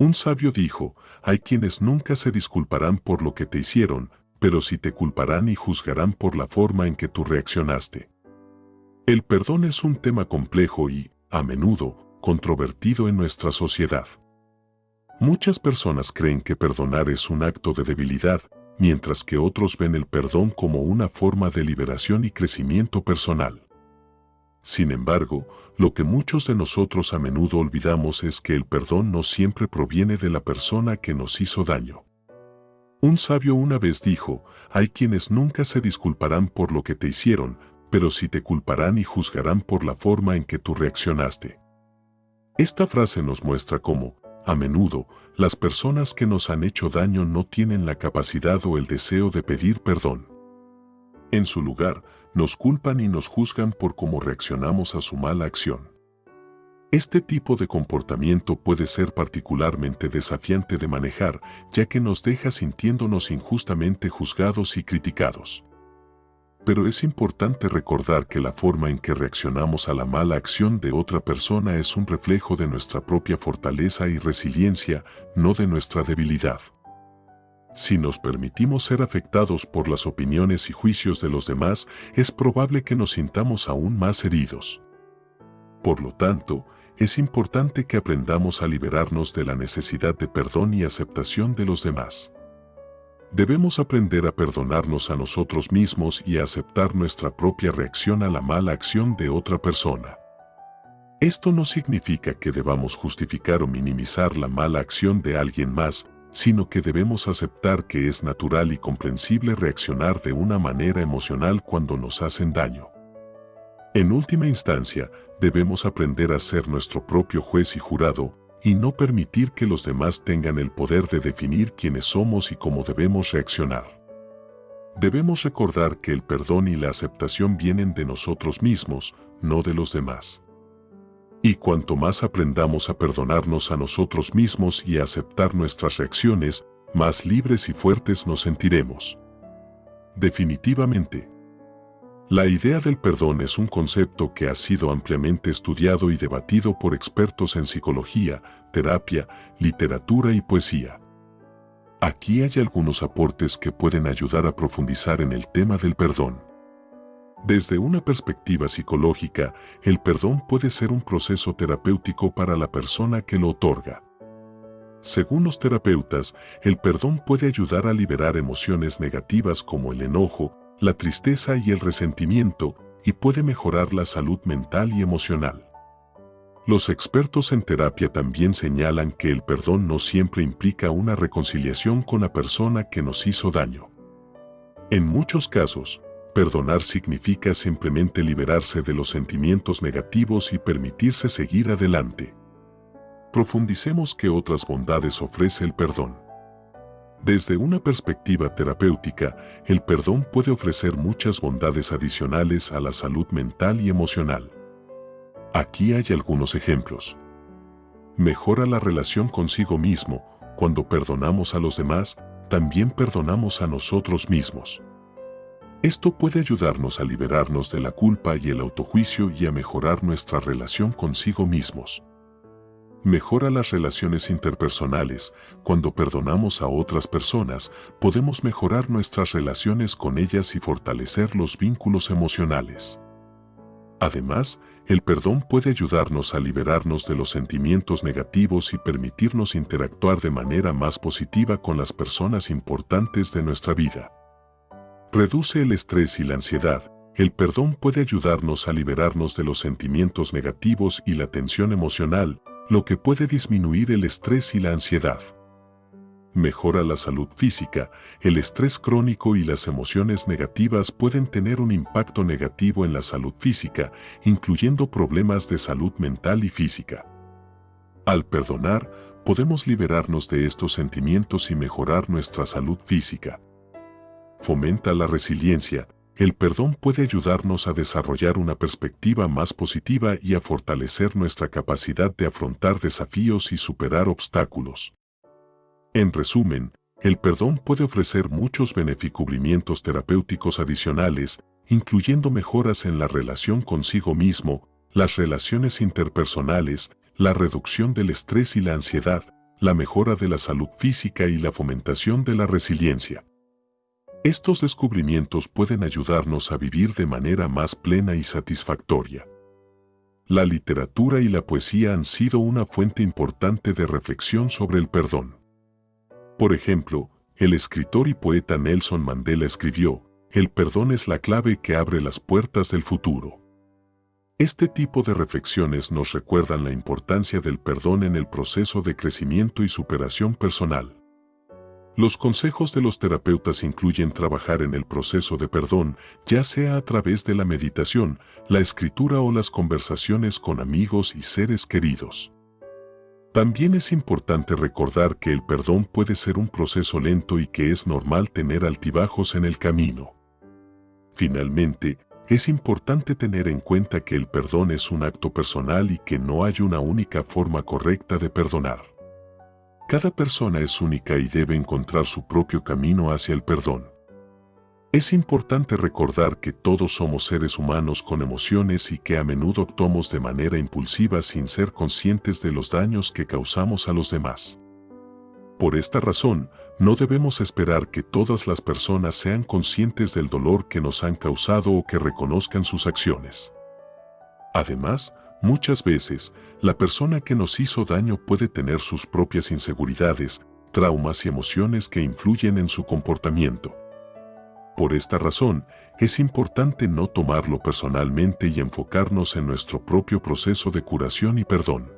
Un sabio dijo, hay quienes nunca se disculparán por lo que te hicieron, pero sí te culparán y juzgarán por la forma en que tú reaccionaste. El perdón es un tema complejo y, a menudo, controvertido en nuestra sociedad. Muchas personas creen que perdonar es un acto de debilidad, mientras que otros ven el perdón como una forma de liberación y crecimiento personal. Sin embargo, lo que muchos de nosotros a menudo olvidamos es que el perdón no siempre proviene de la persona que nos hizo daño. Un sabio una vez dijo, hay quienes nunca se disculparán por lo que te hicieron, pero sí te culparán y juzgarán por la forma en que tú reaccionaste. Esta frase nos muestra cómo, a menudo, las personas que nos han hecho daño no tienen la capacidad o el deseo de pedir perdón. En su lugar, nos culpan y nos juzgan por cómo reaccionamos a su mala acción. Este tipo de comportamiento puede ser particularmente desafiante de manejar, ya que nos deja sintiéndonos injustamente juzgados y criticados. Pero es importante recordar que la forma en que reaccionamos a la mala acción de otra persona es un reflejo de nuestra propia fortaleza y resiliencia, no de nuestra debilidad. Si nos permitimos ser afectados por las opiniones y juicios de los demás, es probable que nos sintamos aún más heridos. Por lo tanto, es importante que aprendamos a liberarnos de la necesidad de perdón y aceptación de los demás. Debemos aprender a perdonarnos a nosotros mismos y a aceptar nuestra propia reacción a la mala acción de otra persona. Esto no significa que debamos justificar o minimizar la mala acción de alguien más, sino que debemos aceptar que es natural y comprensible reaccionar de una manera emocional cuando nos hacen daño. En última instancia, debemos aprender a ser nuestro propio juez y jurado y no permitir que los demás tengan el poder de definir quiénes somos y cómo debemos reaccionar. Debemos recordar que el perdón y la aceptación vienen de nosotros mismos, no de los demás. Y cuanto más aprendamos a perdonarnos a nosotros mismos y a aceptar nuestras reacciones, más libres y fuertes nos sentiremos. Definitivamente. La idea del perdón es un concepto que ha sido ampliamente estudiado y debatido por expertos en psicología, terapia, literatura y poesía. Aquí hay algunos aportes que pueden ayudar a profundizar en el tema del perdón. Desde una perspectiva psicológica, el perdón puede ser un proceso terapéutico para la persona que lo otorga. Según los terapeutas, el perdón puede ayudar a liberar emociones negativas como el enojo, la tristeza y el resentimiento, y puede mejorar la salud mental y emocional. Los expertos en terapia también señalan que el perdón no siempre implica una reconciliación con la persona que nos hizo daño. En muchos casos, Perdonar significa simplemente liberarse de los sentimientos negativos y permitirse seguir adelante. Profundicemos qué otras bondades ofrece el perdón. Desde una perspectiva terapéutica, el perdón puede ofrecer muchas bondades adicionales a la salud mental y emocional. Aquí hay algunos ejemplos. Mejora la relación consigo mismo. Cuando perdonamos a los demás, también perdonamos a nosotros mismos. Esto puede ayudarnos a liberarnos de la culpa y el autojuicio y a mejorar nuestra relación consigo mismos. Mejora las relaciones interpersonales. Cuando perdonamos a otras personas, podemos mejorar nuestras relaciones con ellas y fortalecer los vínculos emocionales. Además, el perdón puede ayudarnos a liberarnos de los sentimientos negativos y permitirnos interactuar de manera más positiva con las personas importantes de nuestra vida. Reduce el estrés y la ansiedad. El perdón puede ayudarnos a liberarnos de los sentimientos negativos y la tensión emocional, lo que puede disminuir el estrés y la ansiedad. Mejora la salud física. El estrés crónico y las emociones negativas pueden tener un impacto negativo en la salud física, incluyendo problemas de salud mental y física. Al perdonar, podemos liberarnos de estos sentimientos y mejorar nuestra salud física fomenta la resiliencia, el perdón puede ayudarnos a desarrollar una perspectiva más positiva y a fortalecer nuestra capacidad de afrontar desafíos y superar obstáculos. En resumen, el perdón puede ofrecer muchos beneficubrimientos terapéuticos adicionales, incluyendo mejoras en la relación consigo mismo, las relaciones interpersonales, la reducción del estrés y la ansiedad, la mejora de la salud física y la fomentación de la resiliencia. Estos descubrimientos pueden ayudarnos a vivir de manera más plena y satisfactoria. La literatura y la poesía han sido una fuente importante de reflexión sobre el perdón. Por ejemplo, el escritor y poeta Nelson Mandela escribió, el perdón es la clave que abre las puertas del futuro. Este tipo de reflexiones nos recuerdan la importancia del perdón en el proceso de crecimiento y superación personal. Los consejos de los terapeutas incluyen trabajar en el proceso de perdón, ya sea a través de la meditación, la escritura o las conversaciones con amigos y seres queridos. También es importante recordar que el perdón puede ser un proceso lento y que es normal tener altibajos en el camino. Finalmente, es importante tener en cuenta que el perdón es un acto personal y que no hay una única forma correcta de perdonar. Cada persona es única y debe encontrar su propio camino hacia el perdón. Es importante recordar que todos somos seres humanos con emociones y que a menudo actuamos de manera impulsiva sin ser conscientes de los daños que causamos a los demás. Por esta razón, no debemos esperar que todas las personas sean conscientes del dolor que nos han causado o que reconozcan sus acciones. Además, muchas veces, la persona que nos hizo daño puede tener sus propias inseguridades, traumas y emociones que influyen en su comportamiento. Por esta razón, es importante no tomarlo personalmente y enfocarnos en nuestro propio proceso de curación y perdón.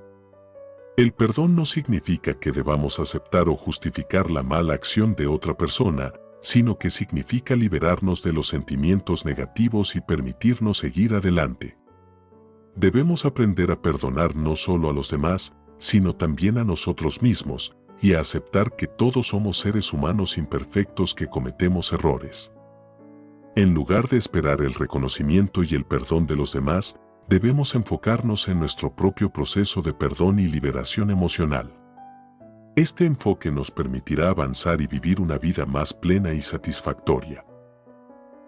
El perdón no significa que debamos aceptar o justificar la mala acción de otra persona, sino que significa liberarnos de los sentimientos negativos y permitirnos seguir adelante. Debemos aprender a perdonar no solo a los demás, sino también a nosotros mismos, y a aceptar que todos somos seres humanos imperfectos que cometemos errores. En lugar de esperar el reconocimiento y el perdón de los demás, debemos enfocarnos en nuestro propio proceso de perdón y liberación emocional. Este enfoque nos permitirá avanzar y vivir una vida más plena y satisfactoria.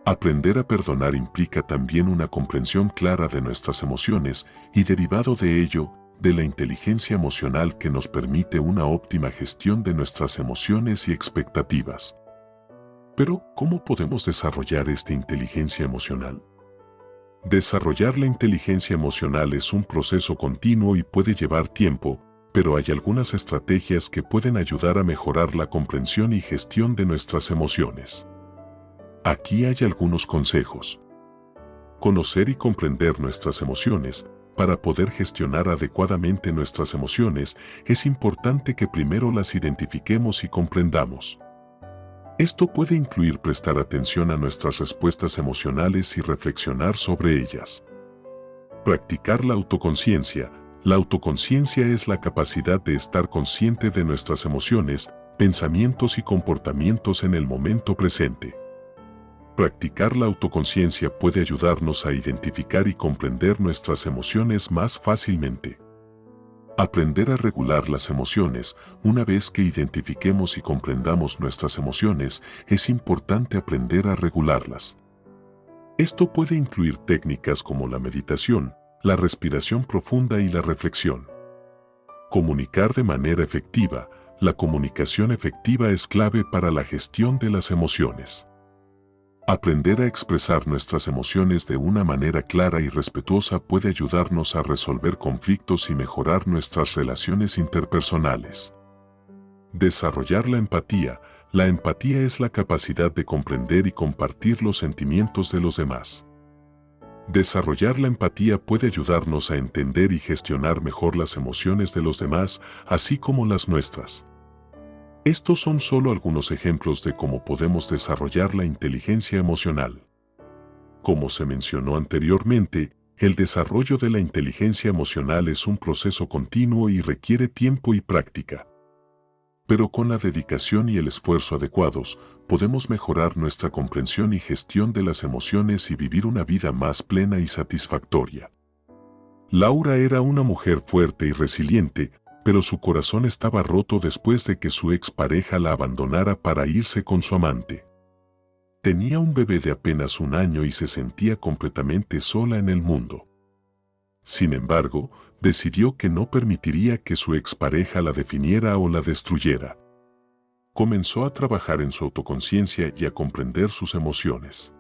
Aprender a perdonar implica también una comprensión clara de nuestras emociones y derivado de ello, de la inteligencia emocional que nos permite una óptima gestión de nuestras emociones y expectativas. Pero, ¿cómo podemos desarrollar esta inteligencia emocional? Desarrollar la inteligencia emocional es un proceso continuo y puede llevar tiempo, pero hay algunas estrategias que pueden ayudar a mejorar la comprensión y gestión de nuestras emociones. Aquí hay algunos consejos. Conocer y comprender nuestras emociones. Para poder gestionar adecuadamente nuestras emociones, es importante que primero las identifiquemos y comprendamos. Esto puede incluir prestar atención a nuestras respuestas emocionales y reflexionar sobre ellas. Practicar la autoconciencia. La autoconciencia es la capacidad de estar consciente de nuestras emociones, pensamientos y comportamientos en el momento presente. Practicar la autoconciencia puede ayudarnos a identificar y comprender nuestras emociones más fácilmente. Aprender a regular las emociones. Una vez que identifiquemos y comprendamos nuestras emociones, es importante aprender a regularlas. Esto puede incluir técnicas como la meditación, la respiración profunda y la reflexión. Comunicar de manera efectiva. La comunicación efectiva es clave para la gestión de las emociones. Aprender a expresar nuestras emociones de una manera clara y respetuosa puede ayudarnos a resolver conflictos y mejorar nuestras relaciones interpersonales. Desarrollar la empatía. La empatía es la capacidad de comprender y compartir los sentimientos de los demás. Desarrollar la empatía puede ayudarnos a entender y gestionar mejor las emociones de los demás, así como las nuestras. Estos son solo algunos ejemplos de cómo podemos desarrollar la inteligencia emocional. Como se mencionó anteriormente, el desarrollo de la inteligencia emocional es un proceso continuo y requiere tiempo y práctica. Pero con la dedicación y el esfuerzo adecuados, podemos mejorar nuestra comprensión y gestión de las emociones y vivir una vida más plena y satisfactoria. Laura era una mujer fuerte y resiliente, pero su corazón estaba roto después de que su expareja la abandonara para irse con su amante. Tenía un bebé de apenas un año y se sentía completamente sola en el mundo. Sin embargo, decidió que no permitiría que su expareja la definiera o la destruyera. Comenzó a trabajar en su autoconciencia y a comprender sus emociones.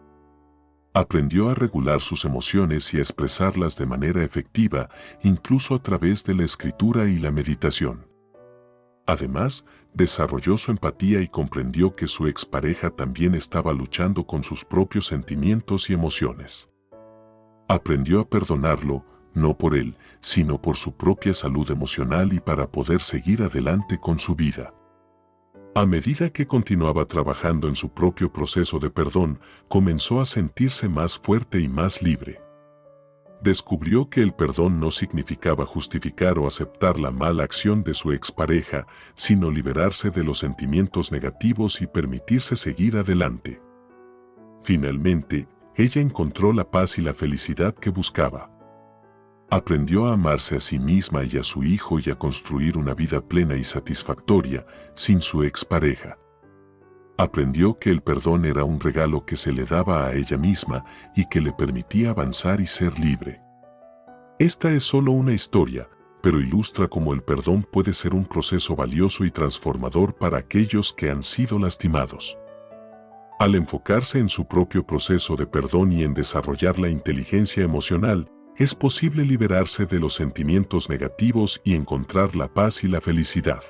Aprendió a regular sus emociones y a expresarlas de manera efectiva, incluso a través de la escritura y la meditación. Además, desarrolló su empatía y comprendió que su expareja también estaba luchando con sus propios sentimientos y emociones. Aprendió a perdonarlo, no por él, sino por su propia salud emocional y para poder seguir adelante con su vida. A medida que continuaba trabajando en su propio proceso de perdón, comenzó a sentirse más fuerte y más libre descubrió que el perdón no significaba justificar o aceptar la mala acción de su expareja, sino liberarse de los sentimientos negativos y permitirse seguir adelante. Finalmente, ella encontró la paz y la felicidad que buscaba. Aprendió a amarse a sí misma y a su hijo y a construir una vida plena y satisfactoria sin su expareja. Aprendió que el perdón era un regalo que se le daba a ella misma y que le permitía avanzar y ser libre. Esta es solo una historia, pero ilustra cómo el perdón puede ser un proceso valioso y transformador para aquellos que han sido lastimados. Al enfocarse en su propio proceso de perdón y en desarrollar la inteligencia emocional, es posible liberarse de los sentimientos negativos y encontrar la paz y la felicidad.